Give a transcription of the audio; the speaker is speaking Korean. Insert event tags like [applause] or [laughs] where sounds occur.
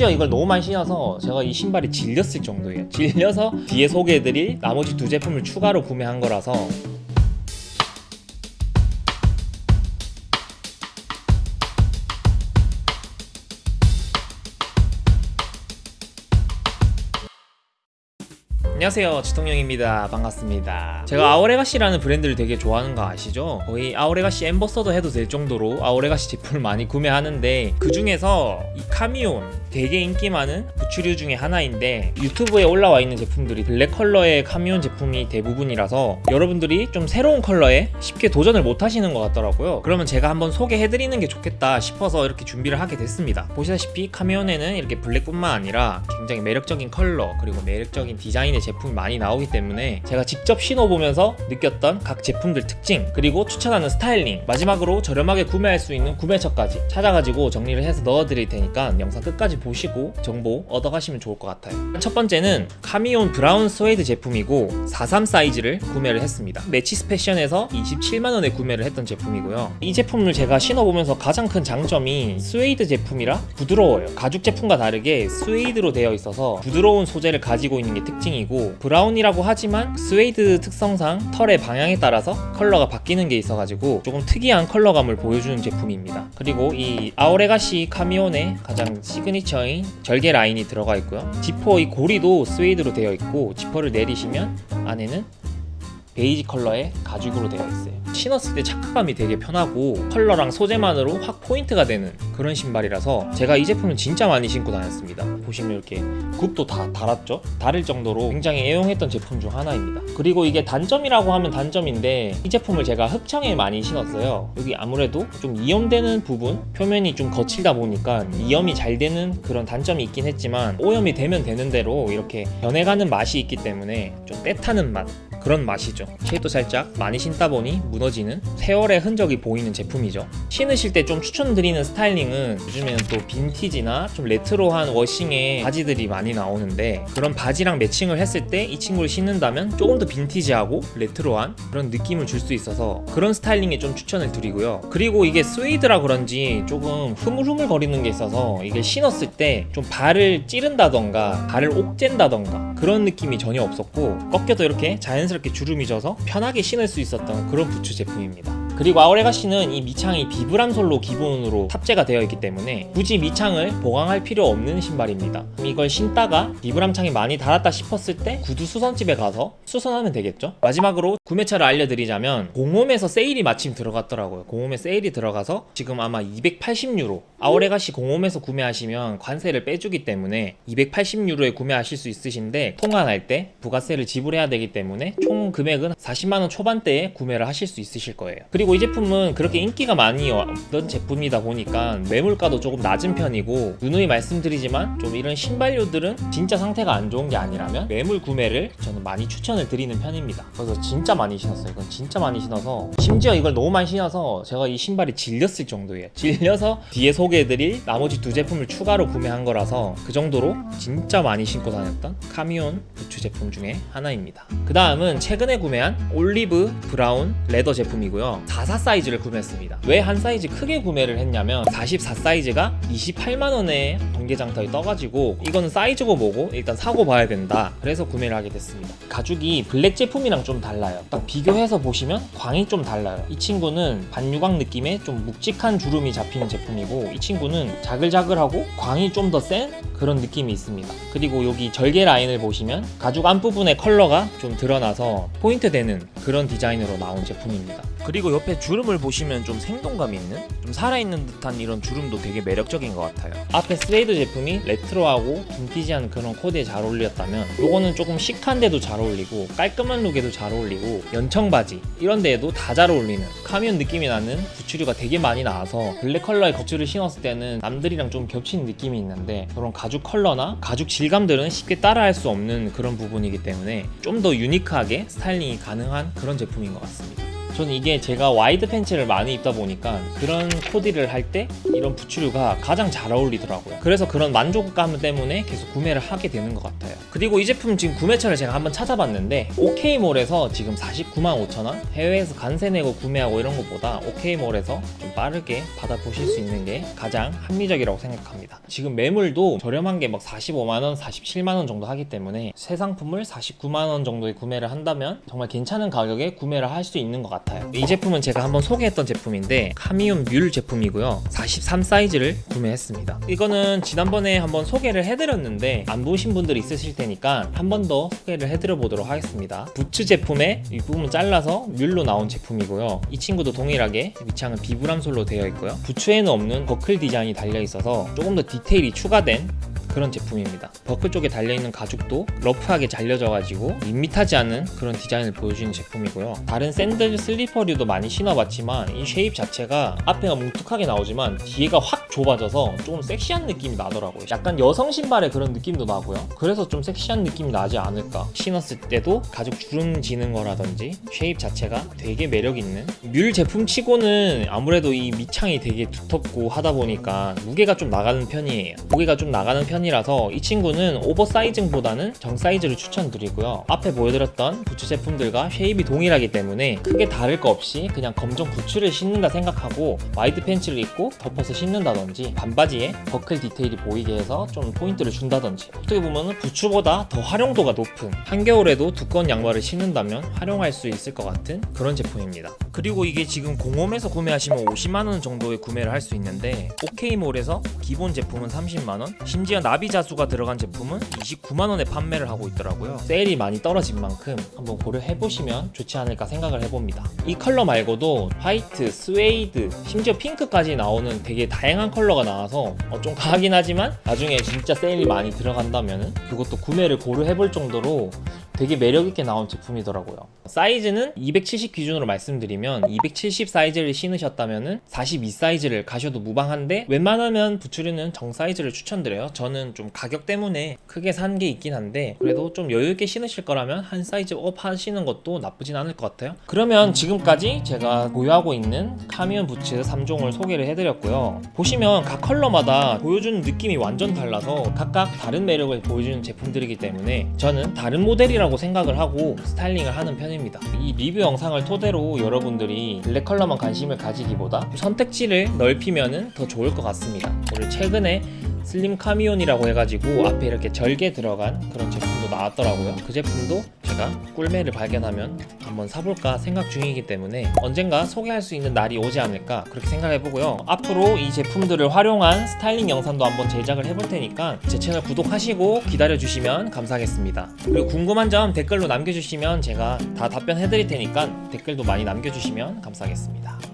심지어 이걸 너무 많이 신어서 제가 이 신발이 질렸을 정도예요. 질려서 뒤에 소개해드릴 나머지 두 제품을 추가로 구매한 거라서 안녕하세요. 지통령입니다. 반갑습니다. 제가 Our Legacy라는 브랜드를 되게 좋아하는 거 아시죠? 거의 Our Legacy ambassador 해도 될 정도로 Our Legacy 제품을 많이 구매하는데 그 중에서 이 Camion 되게 인기 많은 부츠류 중에 하나인데 유튜브에 올라와 있는 제품들이 블랙 컬러의 Camion 제품이 대부분이라서 여러분들이 좀 새로운 컬러에 쉽게 도전을 못 하시는 것 같더라고요. 그러면 제가 한번 소개해드리는 게 좋겠다 싶어서 이렇게 준비를 하게 됐습니다. 보시다시피 Camion에는 이렇게 블랙뿐만 아니라 굉장히 매력적인 컬러 그리고 매력적인 디자인의 제품이 많이 나오기 때문에 제가 직접 신어보면서 느꼈던 각 제품들 특징 그리고 추천하는 스타일링 마지막으로 저렴하게 구매할 수 있는 구매처까지 찾아가지고 정리를 해서 넣어드릴 테니까 영상 끝까지 보시고 정보 얻어가시면 좋을 것 같아요. 첫 번째는 Camion brown 스웨이드 제품이고 43 사이즈를 구매를 했습니다. Matches Fashion에서 27만원에 구매를 했던 제품이고요. 이 제품을 제가 신어보면서 가장 큰 장점이 스웨이드 제품이라 부드러워요. 가죽 제품과 다르게 스웨이드로 되어 있어서 부드러운 소재를 가지고 있는 게 특징이고 brown이라고 하지만 스웨이드 특성상 털의 방향에 따라서 컬러가 바뀌는 게 있어가지고 조금 특이한 컬러감을 보여주는 제품입니다. 그리고 이 Our Legacy Camion의 가장 시그니처인 절개 라인이 들어가 있고요. 지퍼 이 고리도 스웨이드로 되어 있고 지퍼를 내리시면 안에는 베이지 컬러의 가죽으로 되어 있어요 신었을 때 착화감이 되게 편하고 컬러랑 소재만으로 확 포인트가 되는 그런 신발이라서 제가 이 제품을 진짜 많이 신고 다녔습니다. 보시면 이렇게 굽도 다 달았죠? 달을 정도로 굉장히 애용했던 제품 중 하나입니다. 그리고 이게 단점이라고 하면 단점인데 이 제품을 제가 흡창에 많이 신었어요. 여기 아무래도 좀 이염되는 부분 표면이 좀 거칠다 보니까 이염이 잘 되는 그런 단점이 있긴 했지만 오염이 되면 되는 대로 이렇게 변해가는 맛이 있기 때문에 좀 때타는 맛 그런 맛이죠. shape도 살짝 많이 신다 보니 무너지는 세월의 흔적이 보이는 제품이죠. 신으실 때 좀 추천드리는 스타일링은 요즘에는 또 빈티지나 좀 레트로한 워싱의 바지들이 많이 나오는데 그런 바지랑 매칭을 했을 때 이 친구를 신는다면 조금 더 빈티지하고 레트로한 그런 느낌을 줄 수 있어서 그런 스타일링에 좀 추천을 드리고요. 그리고 이게 스웨이드라 그런지 조금 흐물흐물 거리는 게 있어서 이게 신었을 때 좀 발을 찌른다던가 발을 옥죄다던가 그런 느낌이 전혀 없었고 꺾여도 이렇게 자연스럽게 주름이 져서 편하게 신을 수 있었던 그런 부츠 제품입니다 그리고 아오레가시는 이 밑창이 비브람 솔로 기본으로 탑재가 되어 있기 때문에 굳이 밑창을 보강할 필요 없는 신발입니다. 이걸 신다가 비브람 창이 많이 닳았다 싶었을 때 구두 수선집에 가서 수선하면 되겠죠? 마지막으로 구매처를 알려드리자면 공홈에서 세일이 마침 들어갔더라고요. 공홈에 세일이 들어가서 지금 아마 280유로 아오레가시 공홈에서 구매하시면 관세를 빼주기 때문에 280유로에 구매하실 수 있으신데 통관할 때 부가세를 지불해야 되기 때문에 총 금액은 40만원 초반대에 구매를 하실 수 있으실 거예요. 그리고 이 제품은 그렇게 인기가 많이 없던 제품이다 보니까 매물가도 조금 낮은 편이고 누누이 말씀드리지만 좀 이런 신발류들은 진짜 상태가 안 좋은 게 아니라면 매물 구매를 저는 많이 추천을 드리는 편입니다. 그래서 진짜 많이 신었어요. 이건 진짜 많이 신어서 심지어 이걸 너무 많이 신어서 제가 이 신발이 질렸을 정도예요. [laughs] 질려서 뒤에 소개해드릴 나머지 두 제품을 추가로 구매한 거라서 그 정도로 진짜 많이 신고 다녔던 Camion 부츠 제품 중에 하나입니다. 그 다음은 최근에 구매한 olive brown leather 제품이고요 44 사이즈를 구매했습니다. 왜 한 사이즈 크게 구매를 했냐면 44 사이즈가 28만원에 번개장터에 떠가지고 이거는 사이즈고 뭐고 일단 사고 봐야 된다. 그래서 구매를 하게 됐습니다. 가죽이 블랙 제품이랑 좀 달라요. 딱 비교해서 보시면 광이 좀 달라요. 이 친구는 반유광 느낌의 좀 묵직한 주름이 잡히는 제품이고 이 친구는 자글자글하고 광이 좀 더 센 그런 느낌이 있습니다. 그리고 여기 절개 라인을 보시면 가죽 앞부분의 컬러가 좀 드러나서 포인트 되는 그런 디자인으로 나온 제품입니다 그리고 옆에 주름을 보시면 좀 생동감 있는 좀 살아있는 듯한 이런 주름도 되게 매력적인 것 같아요. 앞에 스웨이드 제품이 레트로하고 빈티지한 그런 코디에 잘 어울렸다면 요거는 조금 시크한데도 잘 어울리고 깔끔한 룩에도 잘 어울리고 연청 바지 이런 데에도 다 잘 어울리는 Camion 느낌이 나는 부츠류가 되게 많이 나와서 블랙 컬러의 것들을 신었을 때는 남들이랑 좀 겹치는 느낌이 있는데 그런 가죽 컬러나 가죽 질감들은 쉽게 따라할 수 없는 그런 부분이기 때문에 좀 더 unique하게 스타일링이 가능한 그런 제품인 것 같습니다 저는 이게 제가 와이드 팬츠를 많이 입다 보니까 그런 코디를 할 때 이런 부츠류가 가장 잘 어울리더라고요. 그래서 그런 만족감 때문에 계속 구매를 하게 되는 것 같아요. 그리고 이 제품 지금 구매처를 제가 한번 찾아봤는데 OK몰에서 지금 49만 5천 원 해외에서 관세 내고 구매하고 이런 것보다 OK몰에서 좀 빠르게 받아보실 수 있는 게 가장 합리적이라고 생각합니다. 지금 매물도 저렴한 게 막 45만 원, 47만 원 정도 하기 때문에 새 상품을 49만 원 정도에 구매를 한다면 정말 괜찮은 가격에 구매를 할 수 있는 것 같아요. 이 제품은 제가 한번 소개했던 제품인데 카미온 뮬 제품이고요. 43 사이즈를 구매했습니다. 이거는 지난번에 한번 소개를 해드렸는데 안 보신 분들이 있으실 테니까 한 번 더 소개를 해드려 보도록 하겠습니다. 부츠 제품의 윗부분 잘라서 뮬로 나온 제품이고요. 이 친구도 동일하게 밑창은 비브람 sole로 되어 있고요. 부츠에는 없는 버클 디자인이 달려 있어서 조금 더 디테일이 추가된 그런 제품입니다. 버클 쪽에 달려있는 가죽도 러프하게 잘려져 가지고 밋밋하지 않은 그런 디자인을 보여주는 제품이고요. 다른 샌들 슬리퍼류도 많이 신어봤지만 이 shape 자체가 앞에가 뭉툭하게 나오지만 뒤에가 확 좁아져서 조금 섹시한 느낌이 나더라고요. 약간 여성 신발의 그런 느낌도 나고요. 그래서 좀 섹시한 느낌이 나지 않을까. 신었을 때도 가죽 주름 지는 거라든지 shape 자체가 되게 매력 있는 뮬 제품 치고는 아무래도 이 밑창이 되게 두텁고 하다 보니까 무게가 좀 나가는 편이에요. 무게가 좀 나가는 편 이라서 이 친구는 oversizing보다는 정사이즈를 추천드리고요. 앞에 보여드렸던 부츠 제품들과 shape이 동일하기 때문에 크게 다를 거 없이 그냥 검정 부츠를 신는다 생각하고 와이드 팬츠를 입고 덮어서 신는다든지 반바지에 버클 디테일이 보이게 해서 좀 포인트를 준다든지 어떻게 보면 부츠보다 더 활용도가 높은 한겨울에도 두꺼운 양말을 신는다면 활용할 수 있을 것 같은 그런 제품입니다. 그리고 이게 지금 공홈에서 구매하시면 50만원 정도에 구매를 할 수 있는데 OK몰에서 기본 제품은 30만원 심지어 나비자수가 들어간 제품은 29만원에 판매를 하고 있더라고요. 세일이 많이 떨어진 만큼 한번 고려해보시면 좋지 않을까 생각을 해봅니다. 이 컬러 말고도 화이트, 스웨이드, 심지어 핑크까지 나오는 되게 다양한 컬러가 나와서 어, 좀 가긴 하지만 나중에 진짜 세일이 많이 들어간다면 그것도 구매를 고려해볼 정도로 되게 매력있게 나온 제품이더라고요. 사이즈는 270 기준으로 말씀드리면 270 사이즈를 신으셨다면 42 사이즈를 가셔도 무방한데 웬만하면 부츠류는 정 사이즈를 추천드려요. 저는 좀 가격 때문에 크게 산 게 있긴 한데 그래도 좀 여유있게 신으실 거라면 한 사이즈 up 하시는 것도 나쁘진 않을 것 같아요. 그러면 지금까지 제가 보유하고 있는 카미온 부츠 3종을 소개를 해드렸고요. 보시면 각 컬러마다 보여주는 느낌이 완전 달라서 각각 다른 매력을 보여주는 제품들이기 때문에 저는 다른 모델이라고 생각을 하고 스타일링을 하는 편입니다. 이 리뷰 영상을 토대로 여러분들이 블랙 컬러만 관심을 가지기보다 선택지를 넓히면 더 좋을 것 같습니다. 그리고 최근에 슬림 카미온이라고 해가지고 앞에 이렇게 절개 들어간 그런 제품도 나왔더라고요. 그 제품도 제가 꿀매를 발견하면 한번 사볼까 생각 중이기 때문에 언젠가 소개할 수 있는 날이 오지 않을까 그렇게 생각해보고요. 앞으로 이 제품들을 활용한 스타일링 영상도 한번 제작을 해볼 테니까 제 채널 구독하시고 기다려주시면 감사하겠습니다. 그리고 궁금한 점 댓글로 남겨주시면 제가 다 답변해드릴 테니까 댓글도 많이 남겨주시면 감사하겠습니다